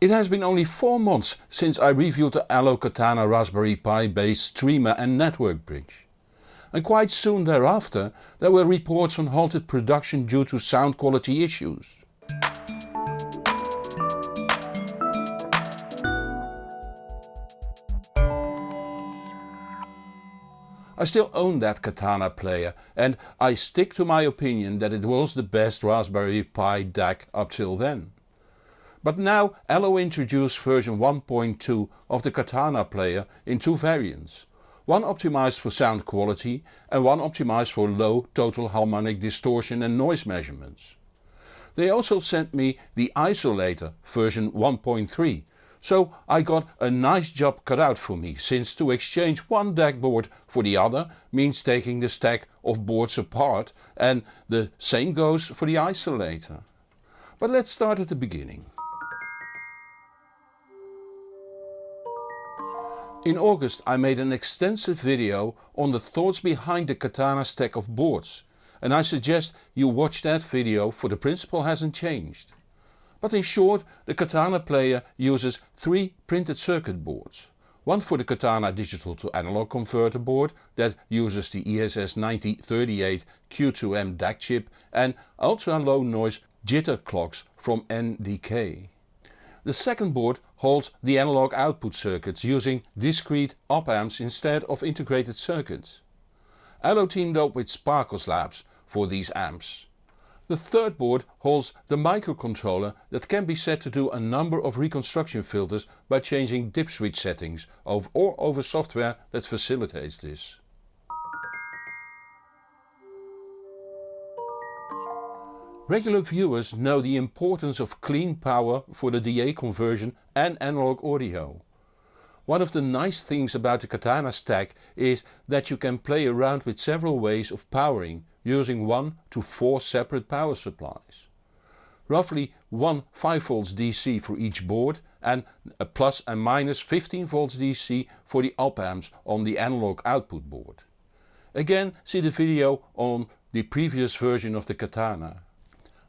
It has been only 4 months since I reviewed the Allo Katana Raspberry Pi based streamer and network bridge. And quite soon thereafter there were reports on halted production due to sound quality issues. I still own that Katana player and I stick to my opinion that it was the best Raspberry Pi DAC up till then. But now Allo introduced version 1.2 of the Katana player in two variants. One optimized for sound quality and one optimized for low total harmonic distortion and noise measurements. They also sent me the isolator version 1.3 so I got a nice job cut out for me since to exchange one DAC board for the other means taking the stack of boards apart and the same goes for the isolator. But let's start at the beginning. In August I made an extensive video on the thoughts behind the Katana stack of boards and I suggest you watch that video for the principle hasn't changed. But in short the Katana player uses three printed circuit boards. One for the Katana digital to analog converter board that uses the ESS9038 Q2M DAC chip and ultra low noise jitter clocks from NDK. The second board holds the analog output circuits using discrete op amps instead of integrated circuits. Allo teamed up with Sparkos Labs for these amps. The third board holds the microcontroller that can be set to do a number of reconstruction filters by changing dip switch settings or over software that facilitates this. Regular viewers know the importance of clean power for the DA conversion and analog audio. One of the nice things about the Katana stack is that you can play around with several ways of powering using 1 to 4 separate power supplies. Roughly one 5V DC for each board and a plus and minus 15V DC for the op amps on the analog output board. Again see the video on the previous version of the Katana.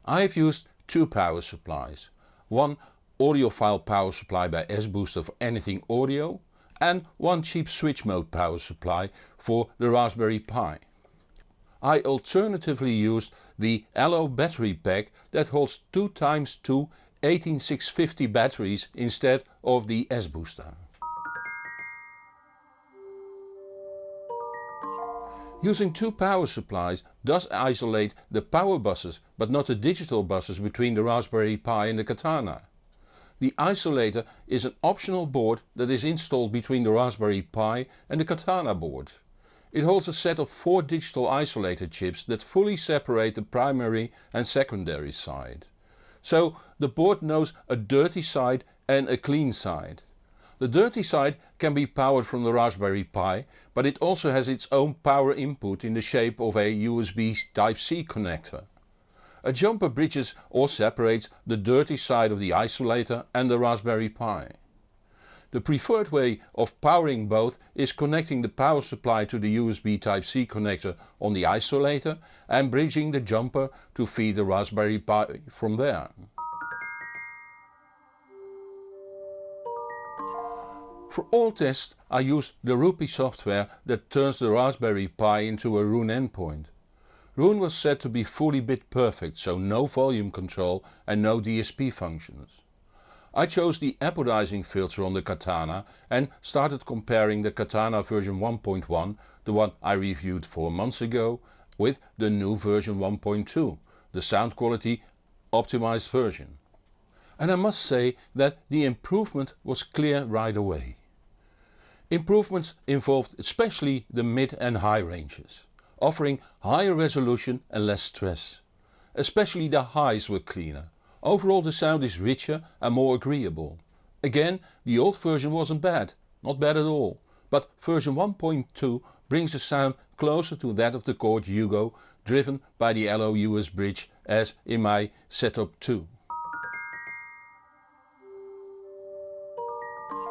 I have used two power supplies. One audiophile power supply by S-Booster for anything audio and one cheap switch mode power supply for the Raspberry Pi. I alternatively used the Allo battery pack that holds 2 times 2 18650 batteries instead of the S-Booster. Using two power supplies does isolate the power buses but not the digital buses between the Raspberry Pi and the Katana. The isolator is an optional board that is installed between the Raspberry Pi and the Katana board. It holds a set of 4 digital isolator chips that fully separate the primary and secondary side. So the board knows a dirty side and a clean side. The dirty side can be powered from the Raspberry Pi, but it also has its own power input in the shape of a USB Type-C connector. A jumper bridges or separates the dirty side of the isolator and the Raspberry Pi. The preferred way of powering both is connecting the power supply to the USB Type-C connector on the isolator and bridging the jumper to feed the Raspberry Pi from there. For all tests I used the RoPieee software that turns the Raspberry Pi into a Roon endpoint. Roon was said to be fully bit perfect so no volume control and no DSP functions. I chose the apodizing filter on the Katana and started comparing the Katana version 1.1, the one I reviewed 4 months ago, with the new version 1.2, the sound quality optimized version. And I must say that the improvement was clear right away. Improvements involved especially the mid and high ranges, offering higher resolution and less stress. Especially the highs were cleaner. Overall the sound is richer and more agreeable. Again the old version wasn't bad, not bad at all, but version 1.2 brings the sound closer to that of the Chord Hugo driven by the Allo USBridge as in my setup too.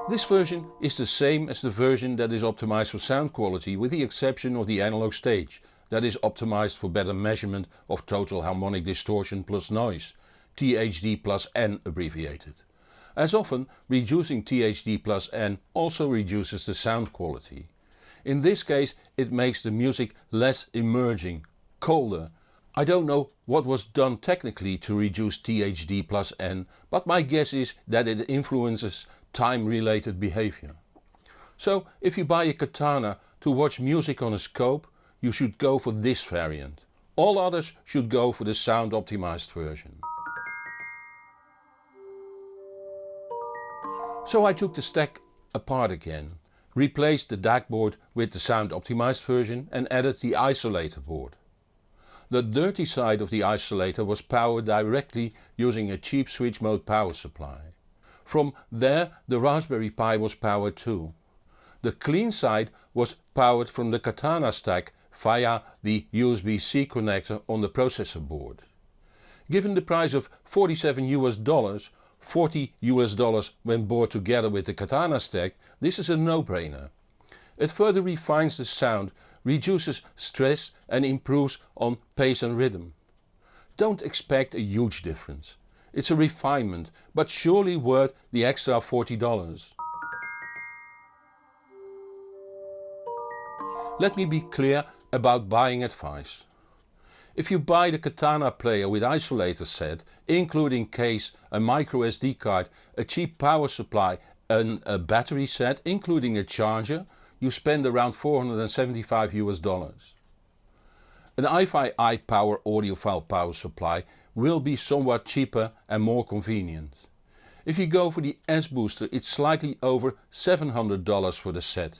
This version is the same as the version that is optimized for sound quality with the exception of the analog stage that is optimized for better measurement of total harmonic distortion plus noise, THD plus N abbreviated. As often reducing THD plus N also reduces the sound quality. In this case it makes the music less emerging, colder. I don't know what was done technically to reduce THD plus N, but my guess is that it influences time related behavior. So if you buy a Katana to watch music on a scope, you should go for this variant. All others should go for the sound optimized version. So I took the stack apart again, replaced the DAC board with the sound optimized version and added the isolator board. The dirty side of the isolator was powered directly using a cheap switch mode power supply. From there the Raspberry Pi was powered too. The clean side was powered from the Katana stack via the USB-C connector on the processor board. Given the price of 47 US dollars, 40 US dollars when bought together with the Katana stack, this is a no-brainer. It further refines the sound, reduces stress and improves on pace and rhythm. Don't expect a huge difference. It's a refinement, but surely worth the extra $40. Let me be clear about buying advice. If you buy the Katana player with isolator set, including case, a micro SD card, a cheap power supply and a battery set including a charger, you spend around 475 US dollars. An iFi iPower audiophile power supply will be somewhat cheaper and more convenient. If you go for the S-Booster it's slightly over $700 for the set.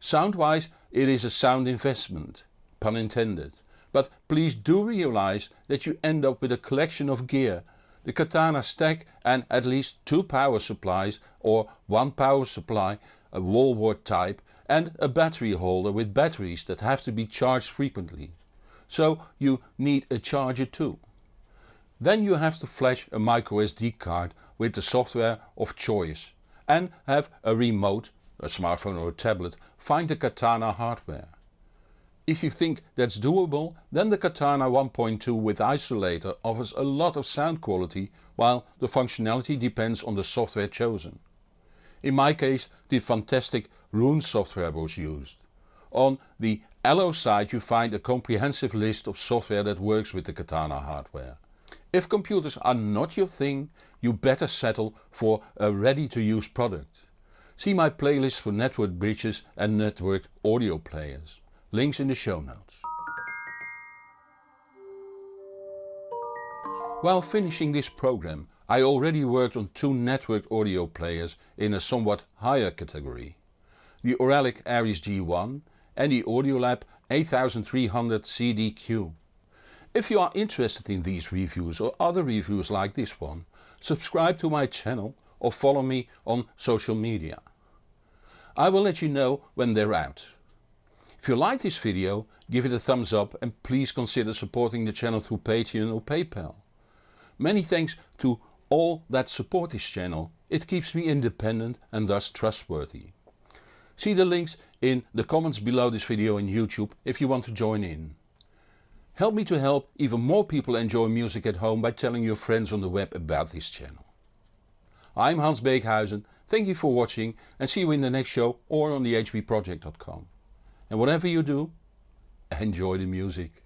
Sound wise it is a sound investment, pun intended, but please do realize that you end up with a collection of gear, the Katana stack and at least two power supplies or one power supply, a wall wart type and a battery holder with batteries that have to be charged frequently. So you need a charger too. Then you have to flash a microSD card with the software of choice and have a remote a smartphone or a tablet, find the Katana hardware. If you think that's doable then the Katana 1.2 with isolator offers a lot of sound quality while the functionality depends on the software chosen. In my case the fantastic Roon software was used. On the Allo site you find a comprehensive list of software that works with the Katana hardware. If computers are not your thing you better settle for a ready to use product. See my playlist for network bridges and networked audio players. Links in the show notes. While finishing this program I already worked on two networked audio players in a somewhat higher category. The Auralic Aries G1 and the Audiolab 8300 CDQ. If you are interested in these reviews or other reviews like this one, subscribe to my channel or follow me on social media. I will let you know when they're out. If you like this video give it a thumbs up and please consider supporting the channel through Patreon or PayPal. Many thanks to all that support this channel, it keeps me independent and thus trustworthy. See the links in the comments below this video in YouTube if you want to join in. Help me to help even more people enjoy music at home by telling your friends on the web about this channel. I'm Hans Beekhuyzen, thank you for watching and see you in the next show or on the hbproject.com. And whatever you do, enjoy the music.